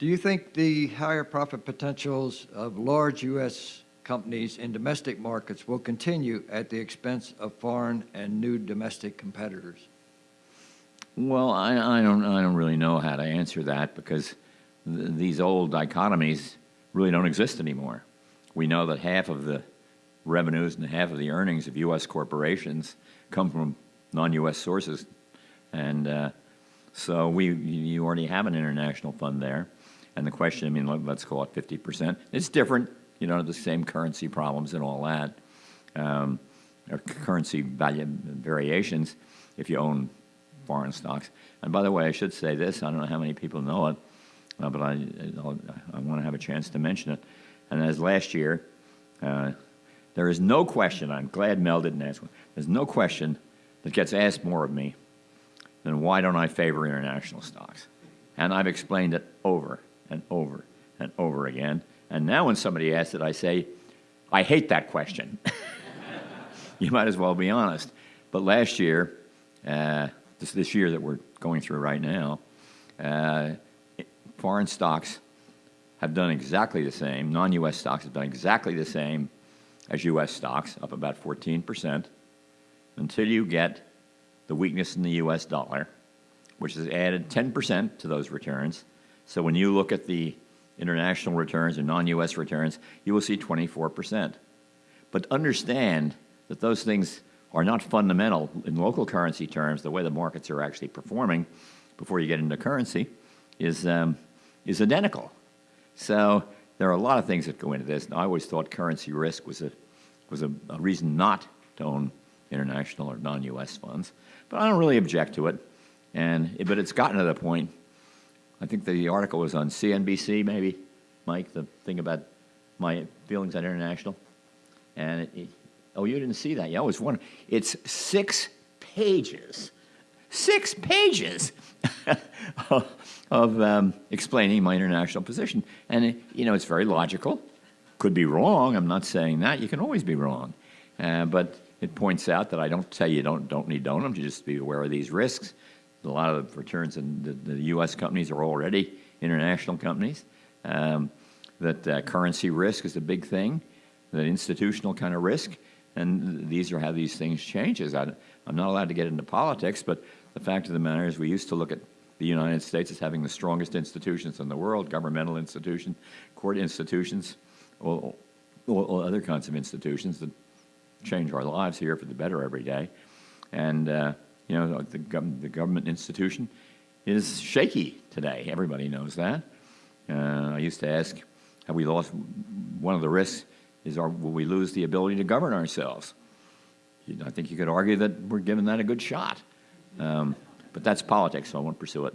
Do you think the higher profit potentials of large U.S. companies in domestic markets will continue at the expense of foreign and new domestic competitors? Well, I, I, don't, I don't really know how to answer that because th these old dichotomies really don't exist anymore. We know that half of the revenues and half of the earnings of U.S. corporations come from non-U.S. sources. And uh, so we, you already have an international fund there. And the question, I mean, let, us call it 50%. It's different, you know, the same currency problems and all that, um, or currency value variations if you own foreign stocks. And by the way, I should say this, I don't know how many people know it, uh, but I, I, I want to have a chance to mention it. And as last year, uh, there is no question, I'm glad Mel didn't ask one, there's no question that gets asked more of me than why don't I favor international stocks? And I've explained it over and over and over again. And now when somebody asks it, I say, I hate that question. you might as well be honest. But last year, uh, this, this year that we're going through right now, uh, foreign stocks have done exactly the same, non-U.S. stocks have done exactly the same as U.S. stocks, up about 14%, until you get the weakness in the U.S. dollar, which has added 10% to those returns. So when you look at the international returns and non-U.S. returns, you will see 24%. But understand that those things are not fundamental in local currency terms, the way the markets are actually performing before you get into currency is, um, is identical. So there are a lot of things that go into this. And I always thought currency risk was a, was a, a reason not to own international or non-U.S. funds. But I don't really object to it. And, but it's gotten to the point, I think the article was on CNBC maybe, Mike, the thing about my feelings on international. And it, it, oh, you didn't see that? Yeah, I was wondering. It's six pages, six pages of um, explaining my international position. And, it, you know, it's very logical. Could be wrong. I'm not saying that. You can always be wrong. Uh, but it points out that I don't tell you don't, don't need to just be aware of these risks. A lot of the returns in the, the U.S. companies are already international companies. Um, that uh, currency risk is a big thing, that institutional kind of risk, and these are how these things changes. I, I'm not allowed to get into politics, but the fact of the matter is we used to look at the United States as having the strongest institutions in the world, governmental institutions, court institutions, all other kinds of institutions that change our lives here for the better every day. And, uh, you know, the, the, government institution is shaky today. Everybody knows that. Uh, I used to ask, have we lost, one of the risks is our, will we lose the ability to govern ourselves? I think you could argue that we're giving that a good shot. Um, but that's politics, so I won't pursue it.